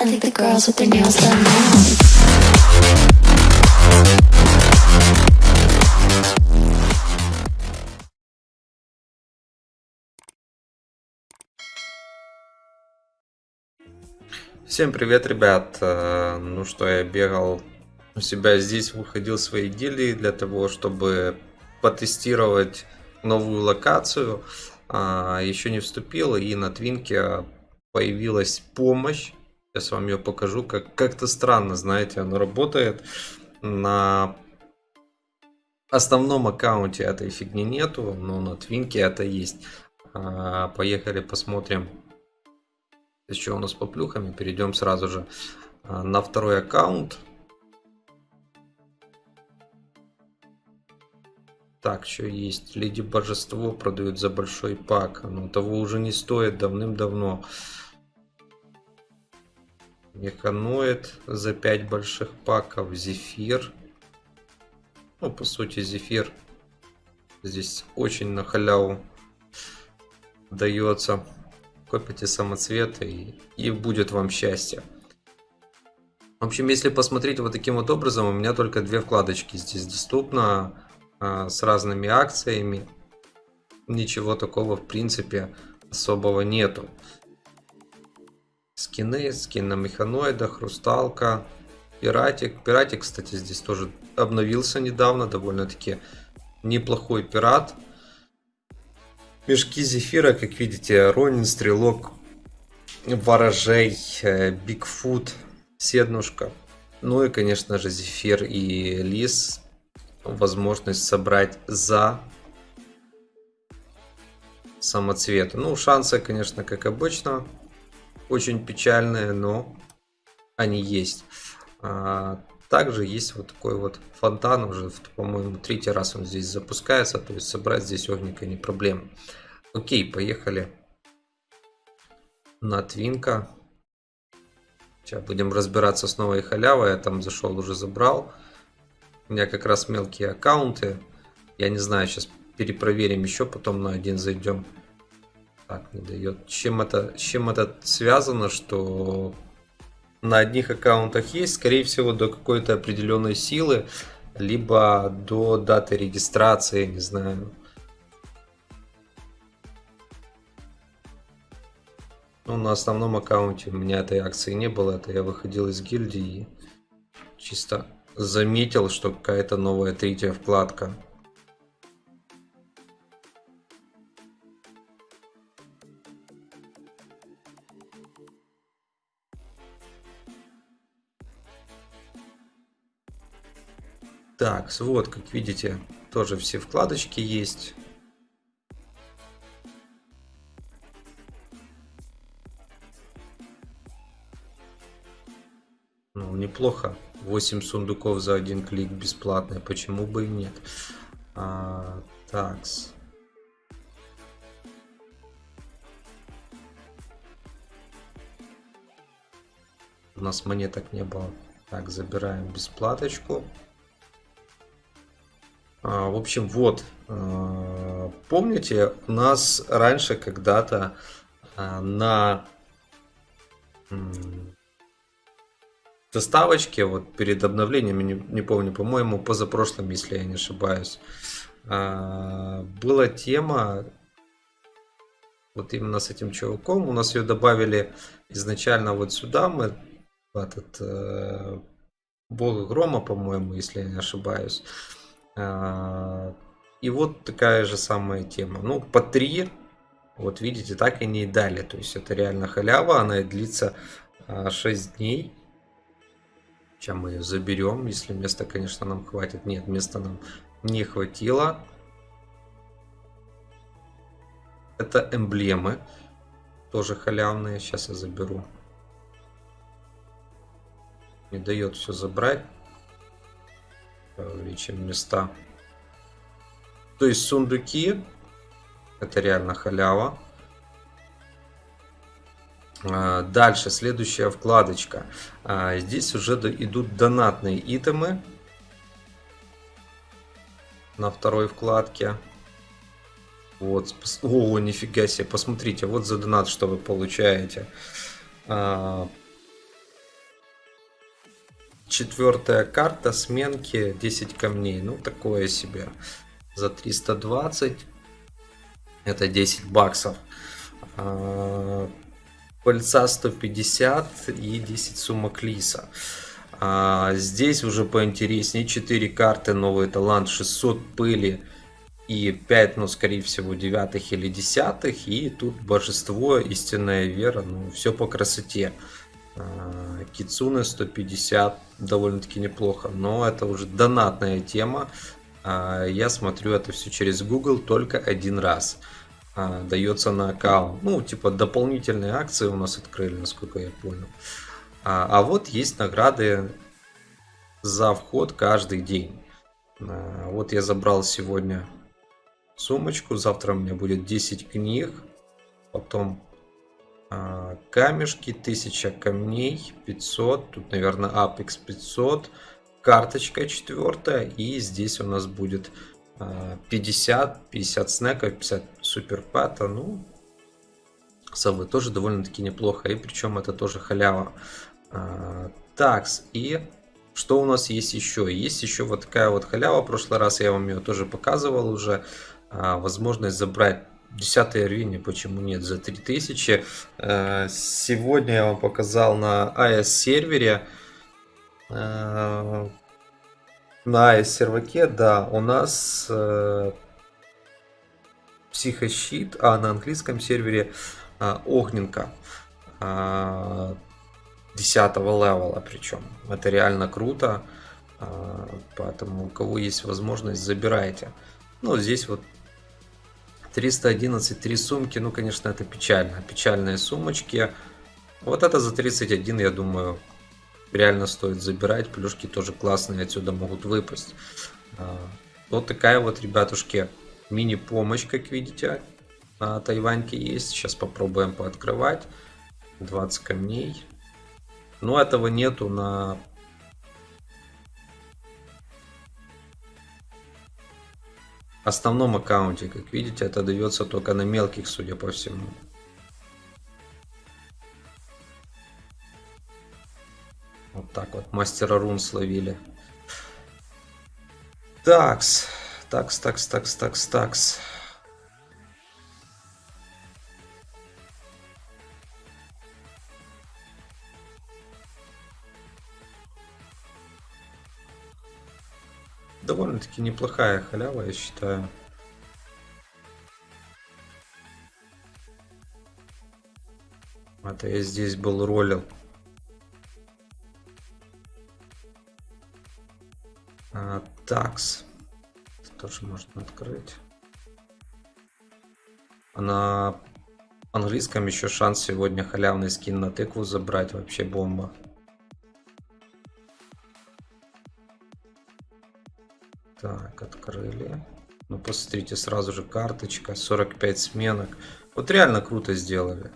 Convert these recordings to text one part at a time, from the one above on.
I think the girls with their nails done now. Всем привет, ребят! Э, Ну что, я бегал у себя здесь, выходил свои гильдии для того, чтобы потестировать новую локацию. А, Еще не вступил, и на Твинке появилась помощь. Сейчас вам ее покажу. Как- Как-то странно, знаете, оно работает. На основном аккаунте этой фигни нету, но на Твинке это есть. А, Поехали посмотрим еще у нас по плюхам перейдем сразу же а, на второй аккаунт. Так, что есть? Леди Божество продают за большой пак. Но того уже не стоит давным-давно. Механоид за 5 больших паков. Зефир. Ну, по сути, зефир здесь очень на халяву дается. Копите самоцветы и, и будет вам счастье. В общем, если посмотреть вот таким вот образом, у меня только две вкладочки здесь доступно а, с разными акциями. Ничего такого в принципе особого нету. Скины, скин на механоида, хрусталка, пиратик. Пиратик, кстати, здесь тоже обновился недавно, довольно-таки неплохой пират. Мешки зефира, как видите, Ронин, Стрелок, Ворожей, э, Бигфут, Седнушка. Ну и, конечно же, Зефир и Лис. Возможность собрать за самоцветы. Ну, шансы, конечно, как обычно, очень печальные, но они есть. А, Также есть вот такой вот фонтан, уже, по-моему, третий раз он здесь запускается, то есть собрать здесь огненько не проблема. Окей, поехали на Твинка. Сейчас будем разбираться с новой халявой, я там зашел, уже забрал. У меня как раз мелкие аккаунты. Я не знаю, сейчас перепроверим еще, потом на один зайдем. Так, не дает. Чем это, чем это связано, что на одних аккаунтах есть, скорее всего, до какой-то определенной силы, либо до даты регистрации, не знаю. Ну, на основном аккаунте у меня этой акции не было, это я выходил из гильдии и чисто заметил, что какая-то новая третья вкладка. Так, вот, как видите, тоже все вкладочки есть. Ну, неплохо. 8 сундуков за один клик бесплатно. Почему бы и нет? А, такс. У нас монеток не было. Так, забираем бесплаточку. А, в общем, вот. а, Помните, у нас раньше когда-то а, на доставочке, вот перед обновлением, не, не помню, по-моему, позапрошлым, если я не ошибаюсь, была тема вот именно с этим чуваком. У нас ее добавили изначально вот сюда, мы в этот э, Бога Грома, по-моему, если я не ошибаюсь. А, И вот такая же самая тема. Ну, по 3, вот видите, так и не дали. То есть это реально халява, она длится а, 6 дней. Сейчас мы ее заберем, если места, конечно, нам хватит. Нет, места нам не хватило. Это эмблемы, тоже халявные. Сейчас я заберу. Не дает все забрать. Увеличим места. То есть сундуки. Это реально халява. А, Дальше, следующая вкладочка. А, Здесь уже идут донатные итемы. На второй вкладке. Вот. О, нифига себе. Посмотрите, вот за донат, что вы получаете. А, Четвертая карта сменки 10 камней. Ну, такое себе. За 320. Это 10 баксов. А, пыльца 150 и 10 сумок лиса. А, здесь уже поинтереснее. 4 карты, новый талант, 600 пыли и 5, ну, скорее всего, девятых или десятых. И тут божество, истинная вера, ну, все по красоте. А, Кицуны 150, довольно-таки неплохо, но это уже донатная тема. А, я смотрю это все через Google только один раз. А, дается на аккаунт. Ну, типа дополнительные акции у нас открыли, насколько я понял. А вот есть награды за вход каждый день. Вот я забрал сегодня сумочку. Завтра у меня будет 10 книг. Потом камешки, 1000 камней, 500. Тут, наверное, Apex 500. Карточка четвертая. И здесь у нас будет 50, 50 снеков, 50 суперпата. Ну, совы тоже довольно-таки неплохо. И причем это тоже халява. А, такс. И что у нас есть еще? Есть еще вот такая вот халява. В прошлый раз я вам ее тоже показывал уже. А, возможность забрать 10 рвение, почему нет, за 3000. Э, сегодня я вам показал на AS сервере. Э, на AS серваке, да, у нас э, психощит, а на английском сервере огненка. 10 левела причем. Это реально круто. Поэтому у кого есть возможность, забирайте. Ну, здесь вот 311, три сумки, ну, конечно, это печально. Печальные сумочки. Вот это за 31, я думаю, реально стоит забирать. Плюшки тоже классные отсюда могут выпасть. А, вот такая вот, ребятушки, мини-помощь, как видите, на Тайваньке есть. Сейчас попробуем пооткрывать. 20 камней. Но этого нету на основном аккаунте. Как видите, это дается только на мелких, судя по всему. Вот так вот мастера рун словили. Такс. Такс, такс, такс, такс, такс. Довольно-таки неплохая халява, я считаю. Это я здесь был ролил. А, такс. тоже можно открыть. А на английском еще шанс сегодня халявный скин на тыкву забрать. Вообще бомба. Так, открыли. Ну, посмотрите, сразу же карточка, 45 сменок. Вот реально круто сделали.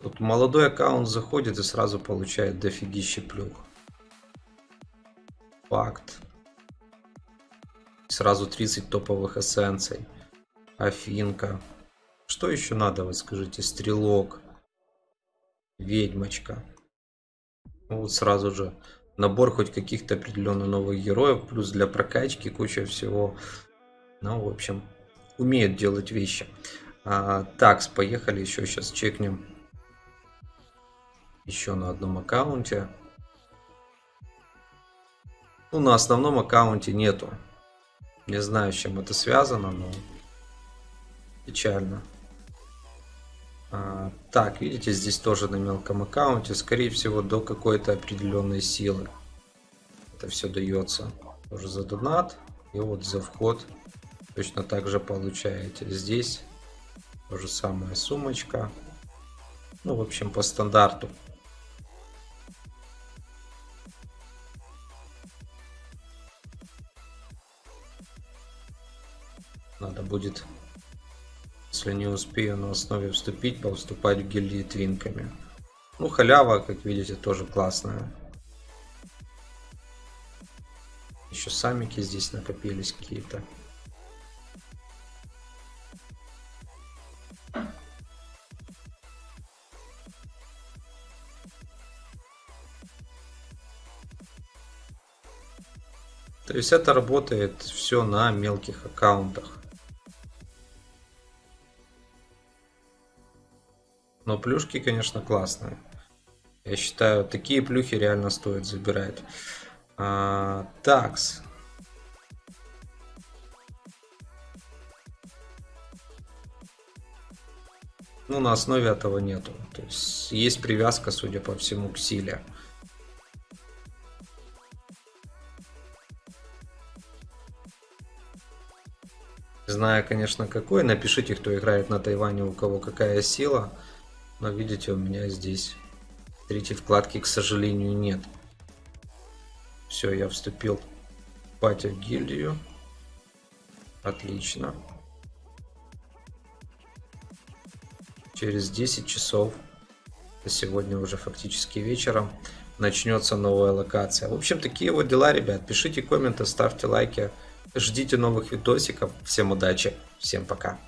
Вот молодой аккаунт заходит и сразу получает дофигище плюх. Факт. Сразу 30 топовых эссенций. Афинка. Что еще надо, вы скажите? Стрелок. Ведьмочка. Ну, вот сразу же набор хоть каких-то определенно новых героев, плюс для прокачки куча всего. Ну, в общем, умеют делать вещи. А, так, поехали еще сейчас чекнем. Еще на одном аккаунте. Ну, на основном аккаунте нету. Не знаю, с чем это связано, но печально. А, так, видите, здесь тоже на мелком аккаунте, скорее всего, до какой-то определенной силы. Это все дается уже за донат. И вот за вход точно так же получаете. Здесь то же самое сумочка. Ну, в общем, по стандарту. Надо будет если не успею на основе вступить, повступать в гильдии твинками. Ну, халява, как видите, тоже классная. Еще самики здесь накопились какие-то. То есть это работает все на мелких аккаунтах. Но плюшки, конечно, классные. Я считаю, такие плюхи реально стоит забирать. А, такс. Ну, на основе этого нету. То есть есть привязка, судя по всему, к силе. Знаю, конечно, какой. Напишите, кто играет на Тайване, у кого какая сила. Но видите, у меня здесь третьей вкладки, к сожалению, нет. Все, я вступил в пати в гильдию. Отлично. Через 10 часов, сегодня уже фактически вечером, начнется новая локация. В общем, такие вот дела, ребят. Пишите комменты, ставьте лайки. Ждите новых видосиков. Всем удачи, всем пока.